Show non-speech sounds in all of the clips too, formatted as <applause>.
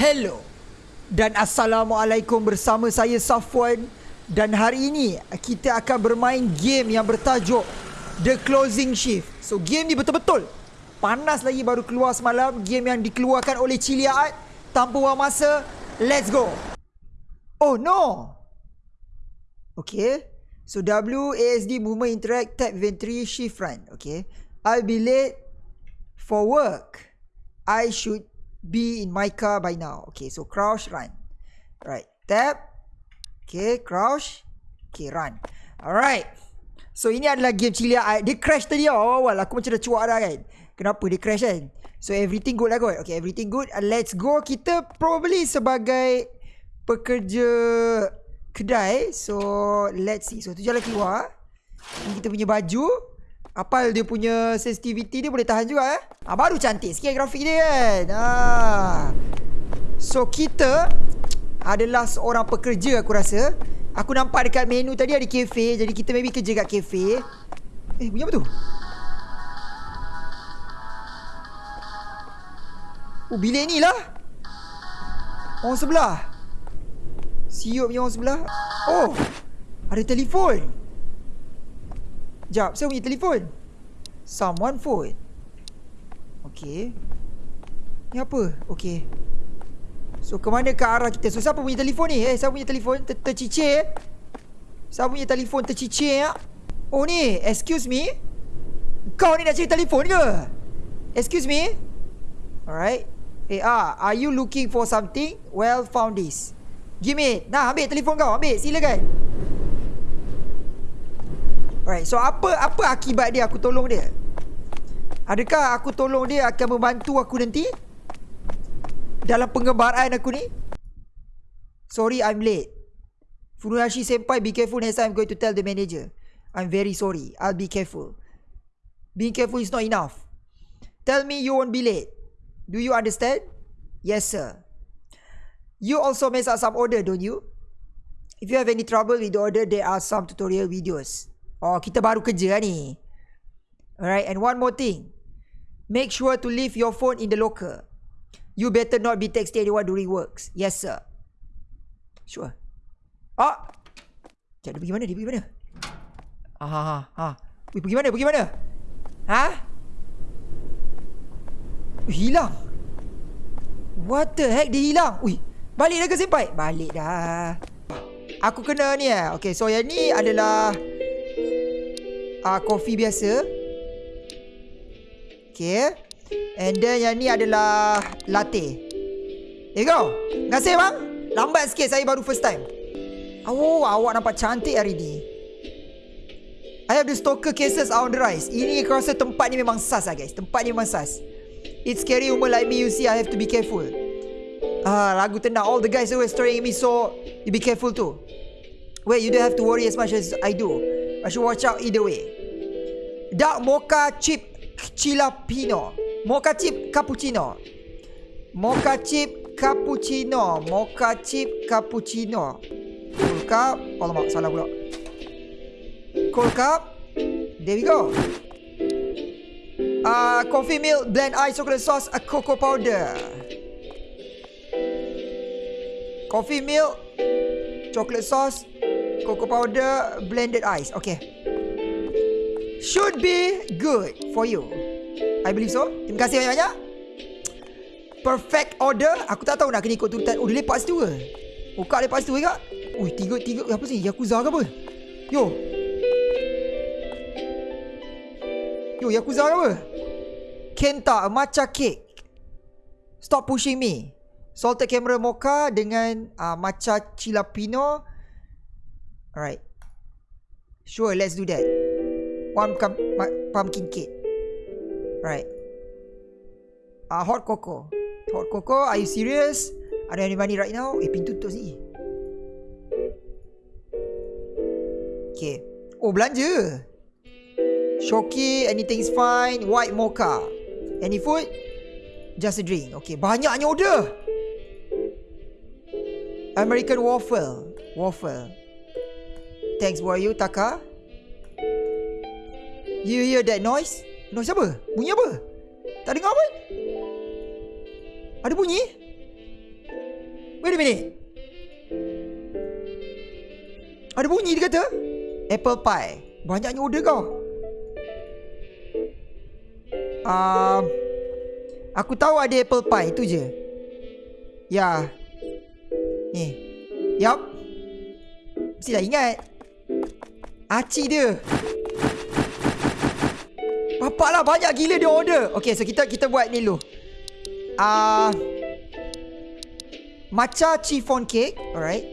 Hello dan Assalamualaikum bersama saya Safwan dan hari ini kita akan bermain game yang bertajuk The Closing Shift. So game ni betul-betul panas lagi baru keluar semalam game yang dikeluarkan oleh Cilia Art tanpa buang masa. Let's go. Oh no. Okay. So W ASD movement interact tab inventory shift run. Okay. I'll be late for work. I should be in my car by now. Okay, so crouch, run. Right, tap. Okay, crouch. Okay, run. Alright. So, ini adalah game cilia. Dia crash tadi awal-awal. Aku macam dah cuak dah kan. Kenapa dia crash kan? So, everything good lah kot. Okay, everything good. Uh, let's go. Kita probably sebagai pekerja kedai. So, let's see. So, tu jalan keluar. Ini kita punya baju. Apal dia punya sensitivity dia boleh tahan juga eh. Ah, baru cantik sikit grafik dia kan. Ah. So kita adalah seorang pekerja aku rasa. Aku nampak dekat menu tadi ada kafe. Jadi kita maybe kerja kat kafe. Eh bunyi apa tu? Oh bilik ni lah. Orang sebelah. Siup punya orang sebelah. Oh. Ada telefon. Sekejap, saya punya telefon. Someone phone. Okay. Ni apa? Okay. So, ke mana ke arah kita? So, siapa punya telefon ni? Eh, siapa punya telefon? Ter tercicir? Siapa punya telefon tercicir? Ya? Oh, ni. Excuse me? Kau ni nak cari telefon ke? Excuse me? Alright. Eh, ah, are you looking for something? Well, found this. Give me. Nah, ambil telefon kau. Ambil. Silakan. Alright, so apa apa akibat dia aku tolong dia? Adakah aku tolong dia akan membantu aku nanti? Dalam pengembaraan aku ni? Sorry, I'm late. Furuhashi senpai, be careful next time I'm going to tell the manager. I'm very sorry. I'll be careful. Being careful is not enough. Tell me you won't be late. Do you understand? Yes, sir. You also mess up some order, don't you? If you have any trouble with the order, there are some tutorial videos. Oh, kita baru kerja lah ni. Alright, and one more thing. Make sure to leave your phone in the locker. You better not be texting anyone during works. Yes, sir. Sure. Ah! Cik, dia pergi mana? Dia pergi mana? Ah, ha, ha. Ui, pergi mana? Pergi mana? Ha? Ui, hilang. What the heck? Dia hilang. Ui, balik dah ke senpai? Balik dah. Aku kena ni eh. Okay, so yang ni adalah uh, Coffee biasa. Okay And then yang ni adalah Latte. There you go. Terima kasih bang. Lambat sikit saya baru first time. Oh awak nampak cantik hari ni. I have the stalker cases on the rise. Ini aku rasa tempat ni memang sas lah guys. Tempat ni memang sas. It's scary woman like me you see I have to be careful. Ah, lagu tenang. All the guys always staring at me So You be careful too. Wait you don't have to worry as much as I do I should watch out either way. Dark mocha chip chilapino. Mocha chip cappuccino. Mocha chip cappuccino. Mocha chip cappuccino. Cool cup. Alamak, salah pula. Cool cup. There we go. Uh, coffee milk, blend ice, chocolate sauce, a cocoa powder. Coffee milk, chocolate sauce, cocoa powder, blended ice. Okay. Should be good for you. I believe so. Terima kasih banyak-banyak. Perfect order. Aku tak tahu nak kena ikut turutan. Oh, dia lepas tu ke? Oh, kak lepas tu ke? Ui, tiga, tiga. Apa sih? Yakuza ke apa? Yo. Yo, Yakuza ke apa? Kenta, matcha cake. Stop pushing me. Salted camera mocha dengan uh, matcha chilapino. Alright. Sure, let's do that. One pumpkin cake. Right. Ah, uh, hot cocoa. Hot cocoa, are you serious? Have any money right now. Eh, pintu tutup sini. Okay. Oh, belanja. Shoki, anything's fine. White mocha. Any food? Just a drink. Okay, banyaknya order. American waffle. Waffle. Thanks for you, Taka. You hear that noise? Noise apa? Bunyi apa? Tak dengar apa? Ada bunyi? Wait a minute. Ada bunyi dia kata. Apple pie. Banyaknya order kau. Um, aku tahu ada apple pie. Itu je. Ya. Ni. Yup. Mestilah ingat. Acik dia. Bapak lah banyak gila dia order. Okay so kita kita buat ni dulu. Ah, uh, matcha chiffon cake, alright.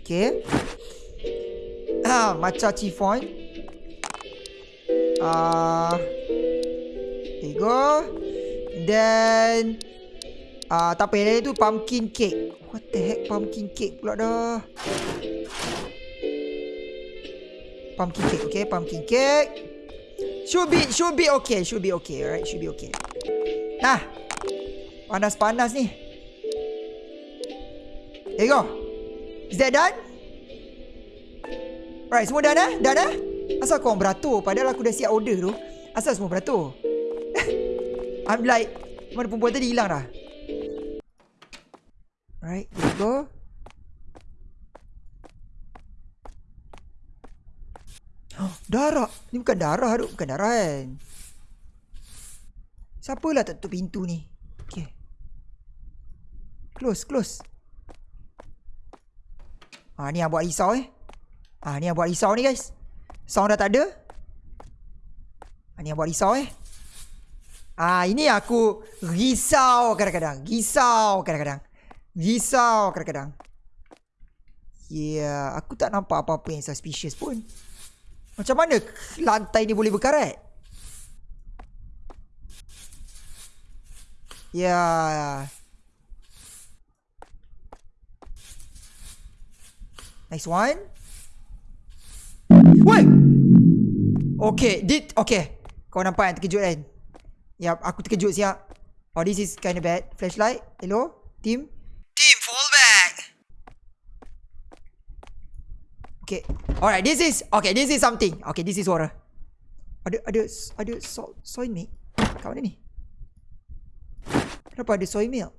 Okay. Ah, matcha chiffon. Ah, uh, there you go. Then, ah, uh, tak apa tu pumpkin cake. What the heck pumpkin cake pula dah. Pumpkin cake, okay, pumpkin cake. Should be, should be okay, should be okay, alright, should be okay. Nah. Panas-panas ni. There you go. Is that done? Right, semua dah dah? Dah dah? Asal kau beratur? Padahal aku dah siap order tu. Asal semua beratur? <laughs> I'm like, mana perempuan tadi hilang dah? Right, there you go. Darah. Ni bukan darah tu. Bukan darah kan. Siapalah tak tutup pintu ni? Okay. Close, close. Ah ni yang buat risau eh. Ah ni yang buat risau ni guys. Sound dah tak ada. Ah ni yang buat risau eh. Ah ini aku risau kadang-kadang. Risau kadang-kadang. Risau kadang-kadang. Yeah, aku tak nampak apa-apa yang suspicious pun. Macam mana lantai ni boleh berkarat? Yeah. Nice one. Wait. Okay, did okay. Kau nampak yang terkejut kan? Ya, aku terkejut siap. Oh, this is kind of bad. Flashlight. Hello. Team, Okay. Alright, this is okay. This is something. Okay, this is suara. Ada ada ada soil soil me. Kat mana ni? Kenapa ada soy milk?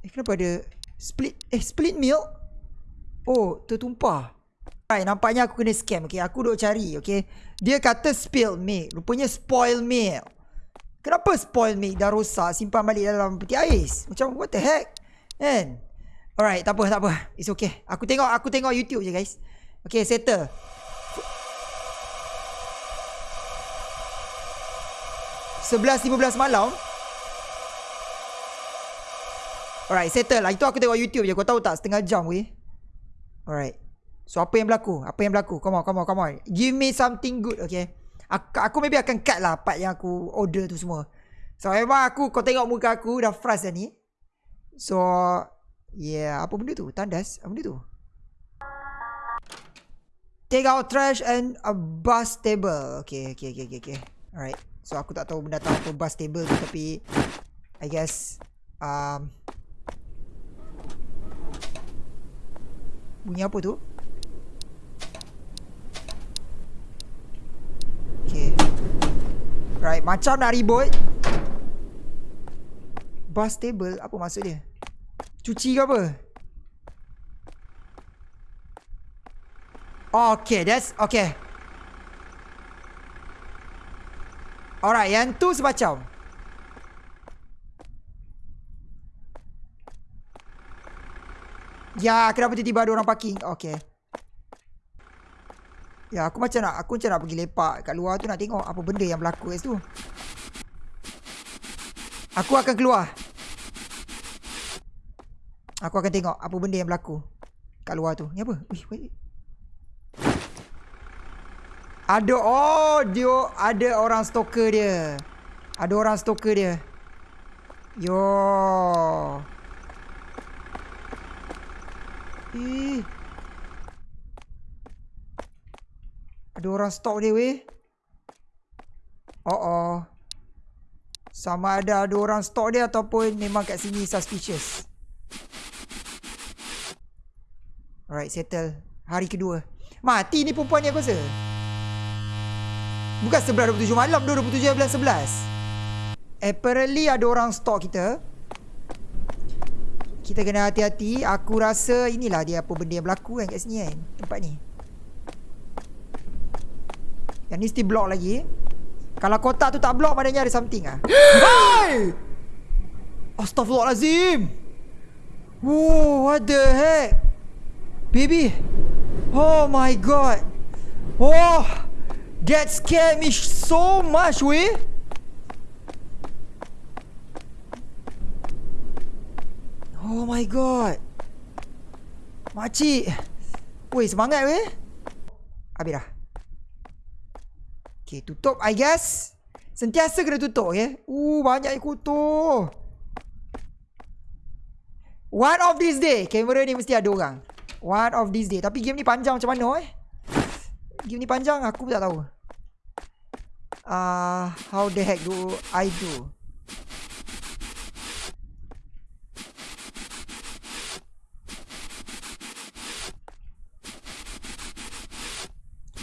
Eh, kenapa ada split? Eh, split milk? Oh, tertumpah. Right, nampaknya aku kena scam. Okay, aku duk cari. Okay. Dia kata spill milk. Rupanya spoil milk. Kenapa spoil milk dah rosak simpan balik dalam peti ais? Macam what the heck? Kan? Alright, tak apa, tak apa. It's okay. Aku tengok aku tengok YouTube je, guys. Okay, settle. 11.15 malam Alright, settle lah. Itu aku tengok YouTube je. Kau tahu tak? Setengah jam weh. Alright. So, apa yang berlaku? Apa yang berlaku? Come on, come on, come on. Give me something good, okay? Aku, aku maybe akan cut lah part yang aku order tu semua. So, memang aku, kau tengok muka aku dah frust dah ni. So, yeah. Apa benda tu? Tandas? Apa benda tu? Take out trash and a bus table. Okay, okay, okay, okay, okay. Alright. So, aku tak tahu benda tahu apa bus table tu tapi... I guess... Um, Bunyi apa tu? Okay Right Macam nak reboot Bus table Apa maksud dia? Cuci ke apa? Okay That's Okay Alright Yang tu semacam Ya, kenapa tiba-tiba ada orang parking? Okay. Ya, aku macam nak aku macam nak pergi lepak kat luar tu nak tengok apa benda yang berlaku kat situ. Aku akan keluar. Aku akan tengok apa benda yang berlaku kat luar tu. Ni apa? Wih, wait. Ada oh, dia ada orang stalker dia. Ada orang stalker dia. Yo. Eh. Ada orang stok dia weh. Oh oh. Sama ada ada orang stok dia ataupun memang kat sini suspicious. Alright, settle. Hari kedua. Mati ni perempuan ni aku rasa. Bukan 11.27 malam, 27 bulan 11. Apparently ada orang stok kita. Kita kena hati-hati Aku rasa inilah dia apa benda yang berlaku kan kat sini kan Tempat ni Yang ni still block lagi Kalau kotak tu tak block maknanya ada something ah. <gasps> Hai! Astaghfirullahalazim. Whoa, what the heck? Baby. Oh my god. Oh. That scared me so much, weh. Oh my god. Makcik. Weh, semangat weh. Habis dah. Okay, tutup I guess. Sentiasa kena tutup, okay? Uh, banyak kutu. One of these day, kamera ni mesti ada orang. One of these day. Tapi game ni panjang macam mana, eh? Game ni panjang, aku tak tahu. Ah, uh, how the heck do I do?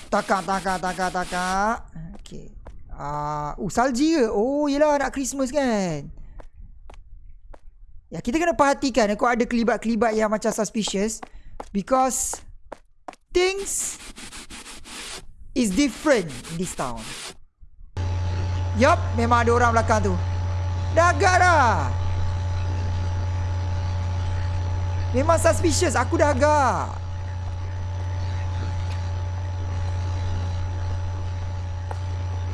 Takak, takak, takak, takak. Okay. Uh, uh, salji ke? Oh, yelah nak Christmas kan. Ya, kita kena perhatikan kau ada kelibat-kelibat yang macam suspicious because things is different in this town. Yup, memang ada orang belakang tu. Dah agak dah. Memang suspicious, aku dah agak.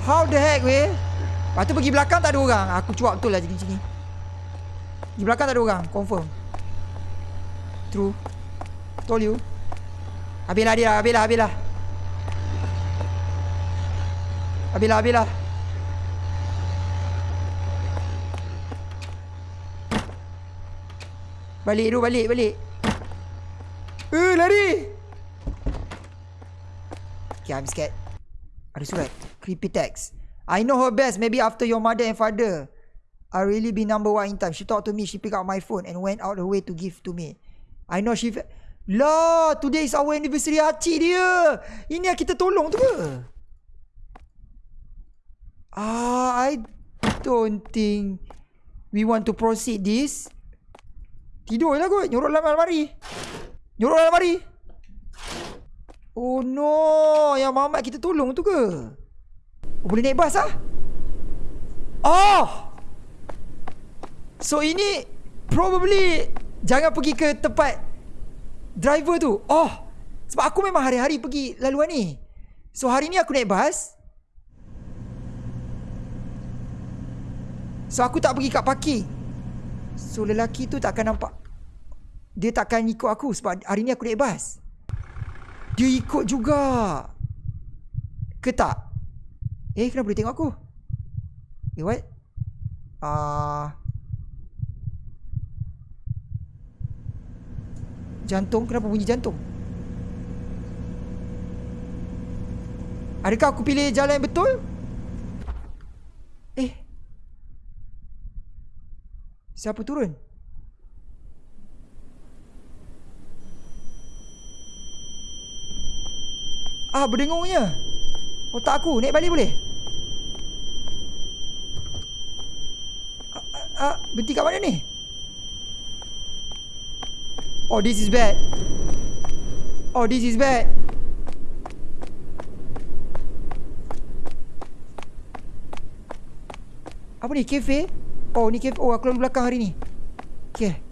How the heck weh Lepas tu pergi belakang tak ada orang Aku cuak betul lah jadi macam ni Di belakang tak ada orang Confirm True Told you Habislah dia Habislah Habislah Habislah Habislah Balik tu balik balik Eh lari Okay I'm scared Ada surat creepy text. I know her best. Maybe after your mother and father. I really be number one in time. She talked to me. She pick up my phone and went out the way to give to me. I know she... Lah, today is our anniversary Hachi dia. Ini yang kita tolong tu ke? Ah, I don't think we want to proceed this. Tidur lah kot. Nyorok dalam almari. Nyorok dalam almari. Oh no, yang mamat kita tolong tu ke? Oh, boleh naik bas ah? Oh! So ini probably jangan pergi ke tempat driver tu. Oh! Sebab aku memang hari-hari pergi laluan ni. So hari ni aku naik bas. So aku tak pergi kat parking. So lelaki tu tak akan nampak. Dia tak akan ikut aku sebab hari ni aku naik bas. Dia ikut juga. Ke tak? Eh kenapa boleh tengok aku Eh what Ah, uh, Jantung Kenapa bunyi jantung? Adakah aku pilih jalan yang betul? Eh. Siapa turun? Ah berdengungnya. Otak aku naik balik boleh? Ah, ah, berhenti kat mana ni? Oh, this is bad. Oh, this is bad. Apa ni? Cafe? Oh, ni cafe. Oh, aku lalu belakang hari ni. Okay.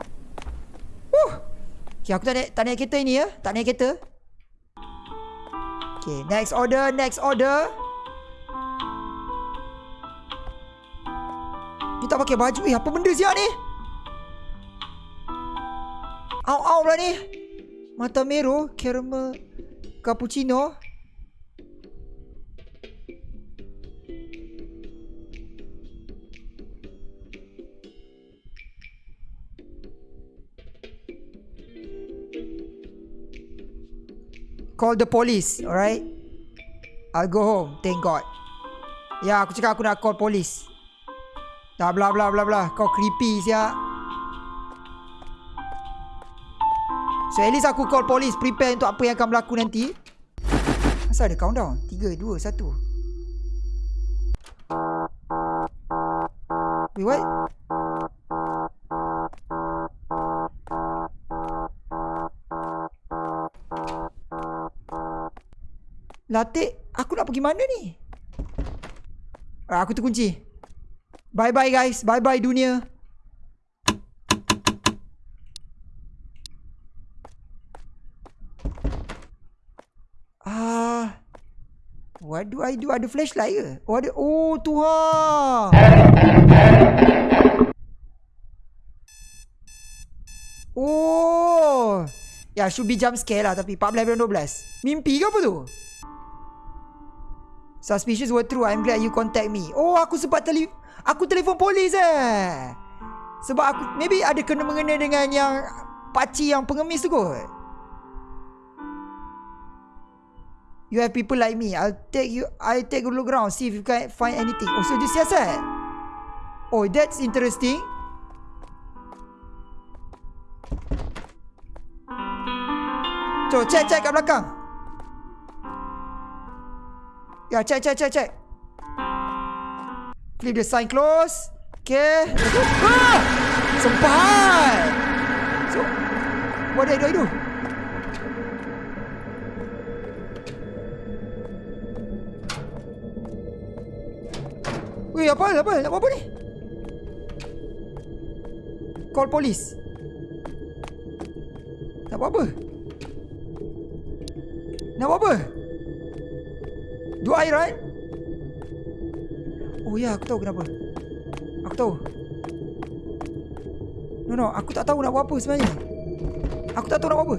Uh. Okay, aku tak naik, tak naik kereta ini ya. Tak naik kereta. Okay, next order, next order. Ni tak pakai baju. Eh, apa benda siap ni? Au-au lah ni. Mata meru, caramel, cappuccino. Call the police Alright? I'll go home Thank God. Ya aku cakap aku nak call police. Dah bla bla bla bla. Kau creepy siap So at least aku call polis Prepare untuk apa yang akan berlaku nanti Kenapa ada countdown? 3, 2, 1 Wait what? Latik Aku nak pergi mana ni? Ah, aku terkunci Bye bye guys Bye bye dunia What do? Ada flashlight ke? Oh, ada. Oh, Tuhan. Oh. Ya, yeah, should be jump scare lah tapi 14 12. Mimpi ke apa tu? Suspicious were true. I'm glad you contact me. Oh, aku sempat tele aku telefon polis eh. Sebab aku maybe ada kena mengena dengan yang pakcik yang pengemis tu kot. You have people like me. I'll take you I take a look around see if you can find anything. Oh, so dia siasat. Oh, that's interesting. Cuk, check, check kat belakang. Ya, check, check, check, check. Flip the sign close. Okay. <laughs> Ah! Sempat. So, what do? I do? Weh, apa? Apa? Nak buat apa ni? Call police. Nak buat apa? Nak buat apa? Do I right? Oh ya, aku tahu kenapa. Aku tahu. No, no. Aku tak tahu nak buat apa sebenarnya. Aku tak tahu nak buat apa.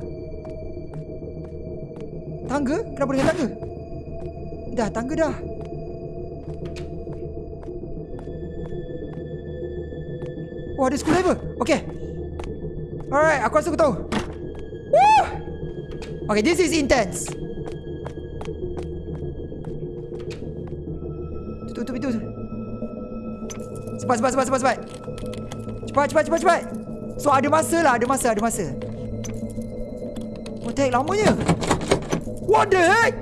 Tangga? Kenapa dengan tangga? Dah, tangga dah. Oh, ada screwdriver. Okay. Alright, aku rasa aku tahu. Woo! Okay, this is intense. Tutup pintu. Cepat, cepat, cepat, cepat, cepat. Cepat, cepat, cepat, cepat. So, ada masa lah. Ada masa, ada masa. What the heck, lamanya? What the heck?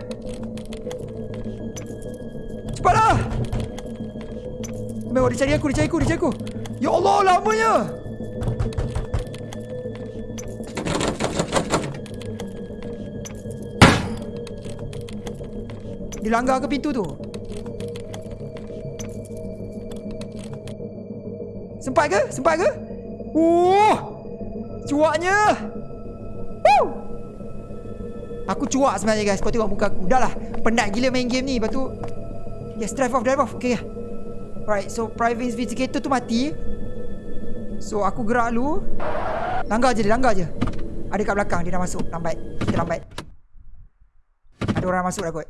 Cepatlah. Memang dia cari aku, dia cari aku, dia cari aku. Ya Allah, lamanya. Dia langgar ke pintu tu? Sempat ke? Sempat ke? Oh! Cuaknya! Woo! Aku cuak sebenarnya guys. Kau tengok muka aku. Dah lah. Penat gila main game ni. Lepas tu... Yes, drive off, drive off. Okay, ya. Alright, so private investigator tu mati. So, aku gerak dulu. Langgar je dia, langgar je. Ada kat belakang, dia dah masuk. Lambat. Kita lambat. Ada orang masuk dah kot.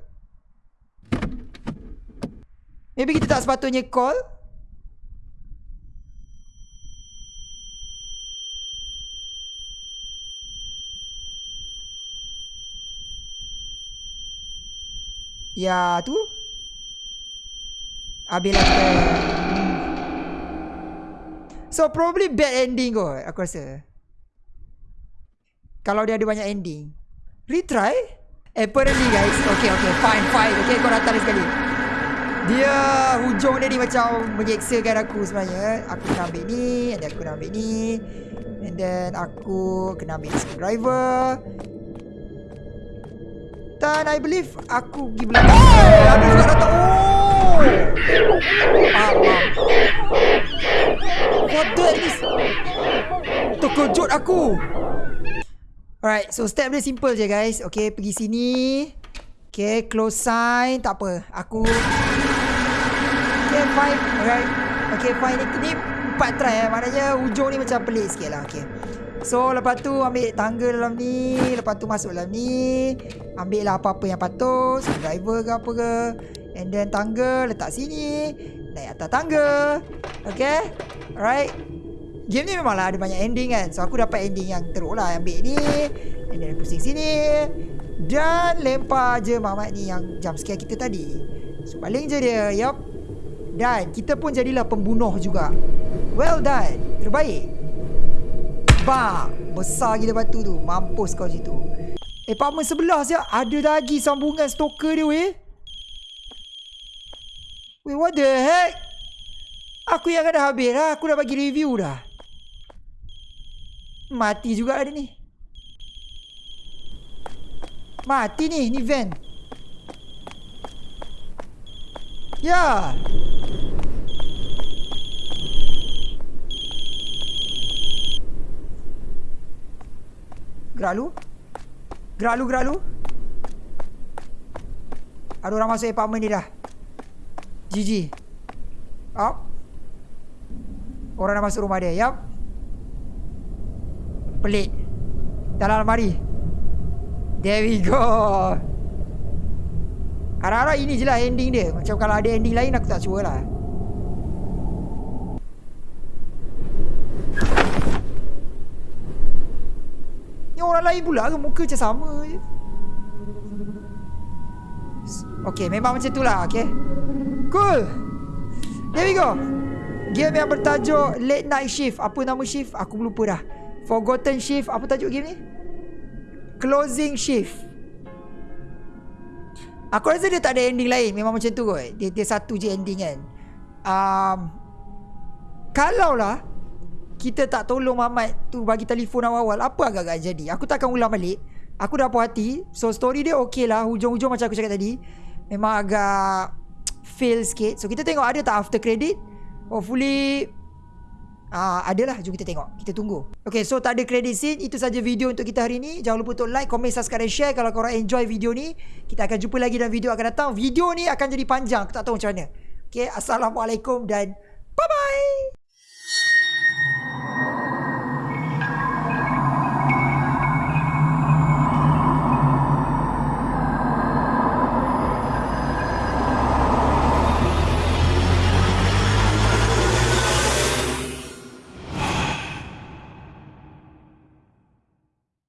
Maybe kita tak sepatutnya call. Ya, tu. Kita. So, probably bad ending kot, aku rasa. Kalau dia ada banyak ending. Retry? Apparently, guys. Okay, okay. Fine, fine. Okay, kau datang sekali. Dia hujung dia ni macam menyeksakan aku sebenarnya. Aku kena ambil ni. And aku kena ambil ni. And then aku kena ambil screwdriver. Dan I believe aku pergi belakang. Oh, ada juga datang. Oh. Ah. What the? Terkejut aku. Alright, so step dia simple je guys. Okay, pergi sini. Okay, close sign. Tak apa. Aku... Okay, fine. Alright. Okay, fine. Ini empat try eh. Maknanya hujung ni macam pelik sikit lah. Okay. So lepas tu ambil tangga dalam ni Lepas tu masuk dalam ni Ambil lah apa-apa yang patut Driver ke apa ke And then tangga letak sini Naik atas tangga. Okay? Alright? Game ni memanglah ada banyak ending kan? So aku dapat ending yang teruk lah Ambil ni. And then pusing sini. Dan lempar je Mamat ni yang jump scare kita tadi. So paling je dia. Yup. Dan kita pun jadilah pembunuh juga. Well done. Terbaik. Bang Besar gila batu tu. Mampus kau situ. Eh apartment sebelah siap. Ada lagi sambungan stalker dia weh Weh what the heck Aku yang dah habis lah Aku dah bagi review dah Mati juga ada ni Mati ni Ni van Ya. Gerak lu. Gerak lu, gerak lu. Ada orang masuk apartment ni dah. GG. Up. Orang dah masuk rumah dia. Yup. Pelik. Dalam almari. There we go. Harap-harap ini je lah ending dia. Macam kalau ada ending lain aku tak sure lah. Ni orang lain pula ke muka macam sama je. Okay, memang macam tu lah, okay. Cool. There we go. Game yang bertajuk Late Night Shift. Apa nama shift? Aku lupa dah. Forgotten Shift. Apa tajuk game ni? Closing Shift. Aku rasa dia tak ada ending lain. Memang macam tu kot. Dia, dia satu je ending kan. Um, kalau lah kita tak tolong Mamat tu bagi telefon awal-awal, apa agak-agak jadi? Aku tak akan ulang balik. Aku dah puas hati. So story dia okey lah. Hujung-hujung macam aku cakap tadi. Memang agak fail sikit. So kita tengok ada tak after credit. Hopefully Ah, adalah jom kita tengok. Kita tunggu. Okay, so tak ada credit scene. Itu saja video untuk kita hari ni. Jangan lupa untuk like, comment, subscribe dan share kalau korang enjoy video ni. Kita akan jumpa lagi dalam video akan datang. Video ni akan jadi panjang. Aku tak tahu macam mana. Okay, assalamualaikum dan bye bye.